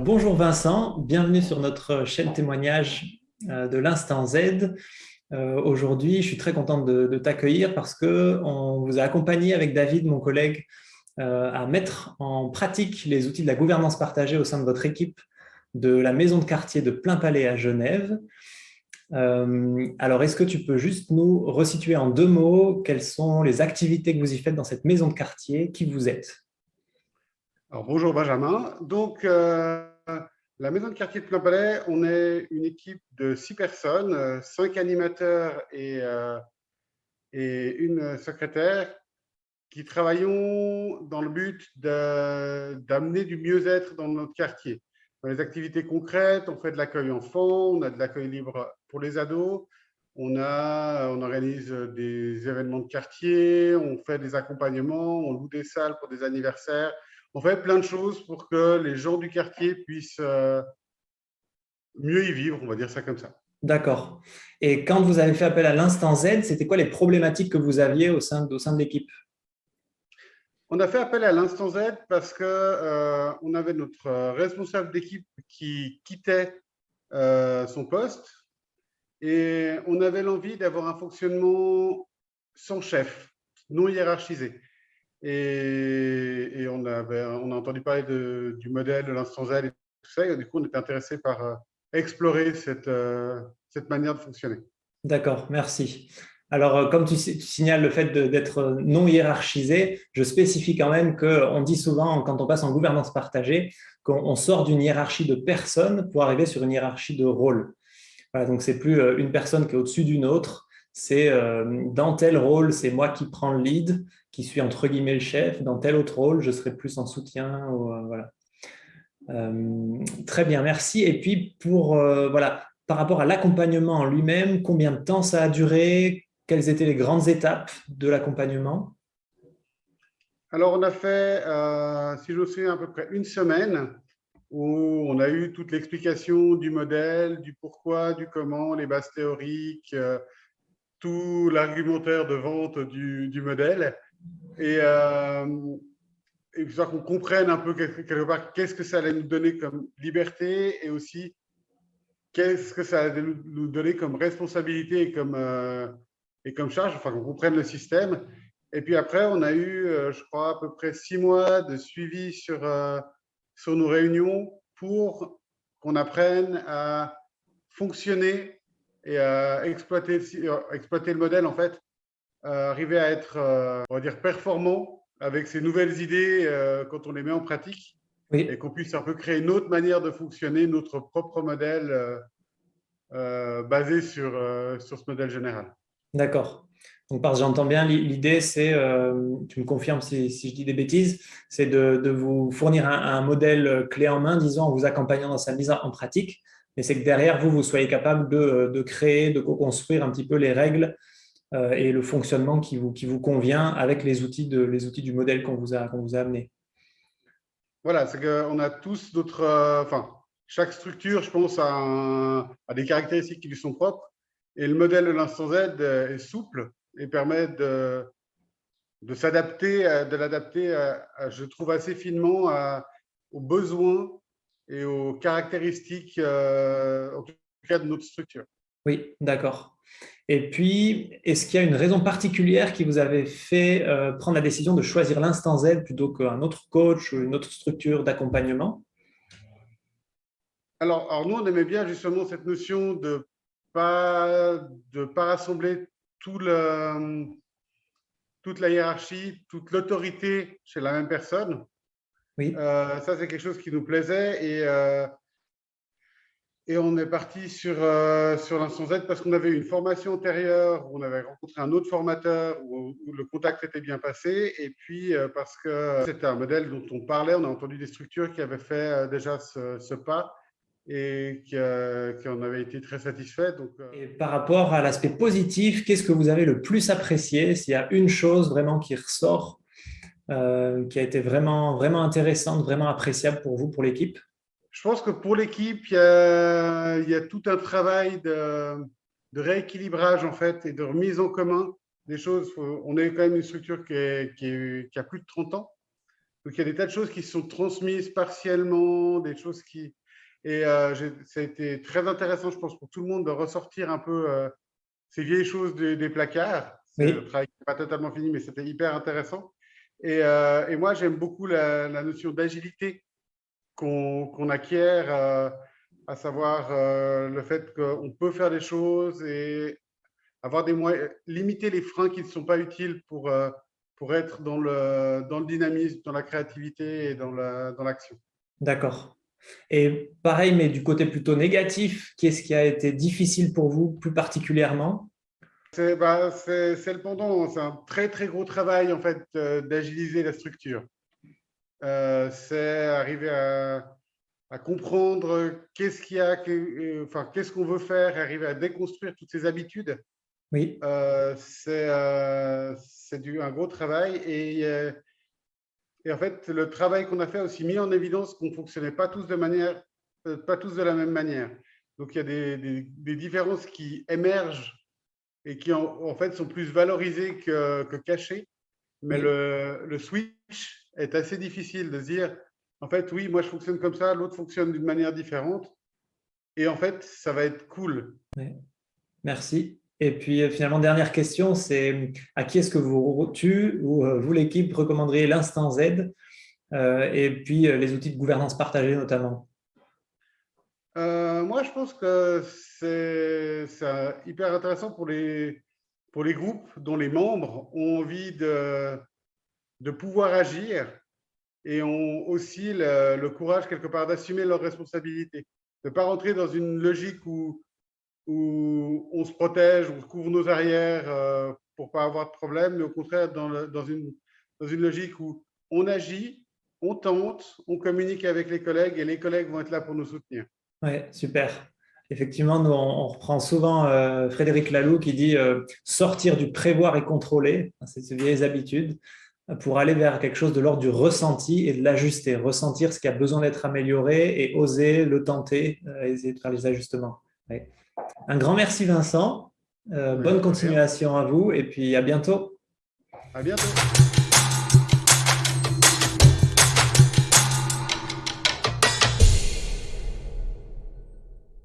Bonjour Vincent, bienvenue sur notre chaîne témoignage euh, de l'Instant Z. Euh, aujourd'hui, je suis très contente de, t'accueillir parce qu'on vous a accompagné avec David, mon collègue, euh, à mettre en pratique les outils de la gouvernance partagée au sein de votre équipe de la maison de quartier de Plein Palais à Genève. alors, est-ce que tu peux juste nous resituer en deux mots quelles sont les activités que vous y faites dans cette maison de quartier, qui vous êtes? Bonjour Benjamin. Donc, euh, la maison de quartier de Plein Palais, on est une équipe de six personnes, euh, cinq animateurs et, euh, et une secrétaire qui travaillons dans le but d'amener du mieux-être dans notre quartier. Dans les activités concrètes, on fait de l'accueil enfant, on a de l'accueil libre pour les ados, on organise des événements de quartier, on fait des accompagnements, on loue des salles pour des anniversaires, on fait plein de choses pour que les gens du quartier puissent euh, mieux y vivre, on va dire ça comme ça. D'accord. Et quand vous avez fait appel à l'instant Z, c'était quoi les problématiques que vous aviez au sein, au sein de l'équipe? On a fait appel à l'instant Z parce qu'on euh, on avait notre responsable d'équipe qui quittait euh, son poste et on avait l'envie d'avoir un fonctionnement sans chef, non hiérarchisé. Et, on, avait, on, a entendu parler du modèle de l'instant Z et tout ça. Du coup, on était intéressé par euh, explorer cette, euh, cette manière de fonctionner. D'accord, merci. Alors, euh, comme tu, signales le fait d'être non hiérarchisé, je spécifie quand même qu'on dit souvent, quand on passe en gouvernance partagée, qu'on sort d'une hiérarchie de personnes pour arriver sur une hiérarchie de rôle. Voilà, donc, c'est plus une personne qui est au-dessus d'une autre, c'est dans tel rôle, c'est moi qui prends le lead qui suis entre guillemets le chef, dans tel autre rôle, je serai plus en soutien. Euh, voilà. Euh, très bien, merci. Et puis, pour, euh, voilà, par rapport à l'accompagnement en lui-même, combien de temps ça a duré? Quelles étaient les grandes étapes de l'accompagnement? Alors, on a fait, si je me souviens, à peu près une semaine où on a eu toute l'explication du modèle, du pourquoi, du comment, les bases théoriques, tout l'argumentaire de vente du, du modèle et, euh, et qu'on comprenne un peu quelque part qu'est-ce que ça allait nous donner comme liberté et aussi qu'est-ce que ça allait nous donner comme responsabilité et comme, euh, et comme charge, enfin qu'on comprenne le système. Et puis après, on a eu, euh, je crois, à peu près six mois de suivi sur, euh, sur nos réunions pour qu'on apprenne à fonctionner et à exploiter, exploiter le modèle en fait arriver à être, euh, on va dire, performant avec ces nouvelles idées euh, quand on les met en pratique et qu'on puisse un peu créer une autre manière de fonctionner, notre propre modèle basé sur, sur ce modèle général. D'accord. Donc, parce que j'entends bien, l'idée, c'est, tu me confirmes si, si, je dis des bêtises, c'est de, de, vous fournir un, modèle clé en main, disons, en vous accompagnant dans sa mise en pratique, mais c'est que derrière, vous, vous soyez capable de, de créer, de co-construire un petit peu les règles euh, et le fonctionnement qui vous, qui vous convient avec les outils, de, les outils du modèle qu'on vous, a, qu'on vous a amené. Voilà, c'est qu'on a tous d'autres… Euh, enfin, chaque structure, je pense, a, des caractéristiques qui lui sont propres. Et le modèle de l'instant Z est souple et permet de, de s'adapter, de l'adapter, je trouve, assez finement aux besoins et aux caractéristiques, euh, en tout cas, de notre structure. Oui, d'accord. Et puis, est-ce qu'il y a une raison particulière qui vous avait fait euh, prendre la décision de choisir l'instant Z plutôt qu'un autre coach ou une autre structure d'accompagnement? Alors, alors, nous, on aimait bien justement cette notion de pas, de pas rassembler tout le, toute la hiérarchie, toute l'autorité chez la même personne. Oui. Euh, ça, c'est quelque chose qui nous plaisait. Et euh, et on est parti sur, euh, sur l'instant Z parce qu'on avait une formation antérieure, on avait rencontré un autre formateur où, le contact était bien passé. Et puis euh, parce que c'était un modèle dont on parlait, on a entendu des structures qui avaient fait euh, déjà ce, pas et qui, qui, en avaient été très satisfaits. Et par rapport à l'aspect positif, qu'est-ce que vous avez le plus apprécié? S'il y a une chose vraiment qui ressort, qui a été vraiment, vraiment intéressante, vraiment appréciable pour vous, pour l'équipe? Je pense que pour l'équipe, il, y a tout un travail de, rééquilibrage en fait et de remise en commun des choses. On est quand même une structure qui, a plus de 30 ans. Donc, il y a des tas de choses qui sont transmises partiellement, des choses qui… Et euh, ça a été très intéressant, je pense, pour tout le monde de ressortir un peu euh, ces vieilles choses des, placards. Le travail n'est pas totalement fini, mais c'était hyper intéressant. Et, euh, et moi, j'aime beaucoup la, notion d'agilité qu'on acquiert, à savoir le fait qu'on peut faire des choses et avoir des moyens, limiter les freins qui ne sont pas utiles pour, pour être dans le, dans le dynamisme, dans la créativité et dans l'action. Dans D'accord. Et pareil, mais du côté plutôt négatif, qu'est-ce qui a été difficile pour vous plus particulièrement? C'est bah, le pendant, c'est un très très gros travail en fait euh, d'agiliser la structure. Euh, c'est arriver à, à comprendre qu'est-ce qu'il y a, euh, enfin qu'est-ce qu'on veut faire, arriver à déconstruire toutes ces habitudes. Oui. c'est un gros travail et et en fait, le travail qu'on a fait a aussi mis en évidence qu'on ne fonctionnait pas tous de manière, euh, pas tous de la même manière. Donc, il y a des, des, différences qui émergent et qui, en, fait, sont plus valorisées que, que cachées. Mais le, le, switch est assez difficile de dire, en fait, oui, moi, je fonctionne comme ça, l'autre fonctionne d'une manière différente. Et en fait, ça va être cool. Merci. Et puis euh, finalement, dernière question, c'est à qui est-ce que vous, tu ou euh, vous, l'équipe, recommanderiez l'instant Z euh, et puis les outils de gouvernance partagée notamment? Moi, je pense que c'est hyper intéressant pour les, pour les groupes dont les membres ont envie de, de pouvoir agir et ont aussi le, courage quelque part d'assumer leurs responsabilités, de ne pas rentrer dans une logique où où on se protège, on couvre nos arrières euh, pour pas avoir de problème, mais au contraire dans, dans, une, dans une logique où on agit, on tente, on communique avec les collègues et les collègues vont être là pour nous soutenir. Oui, super. Effectivement, nous, on, reprend souvent euh, Frédéric Laloux qui dit euh, sortir du prévoir et contrôler, c'est ces vieilles habitudes, pour aller vers quelque chose de l'ordre du ressenti et de l'ajuster, ressentir ce qui a besoin d'être amélioré et oser le tenter, essayer de faire les ajustements. Un grand merci Vincent. Euh, bonne continuation à vous et puis à bientôt. À bientôt.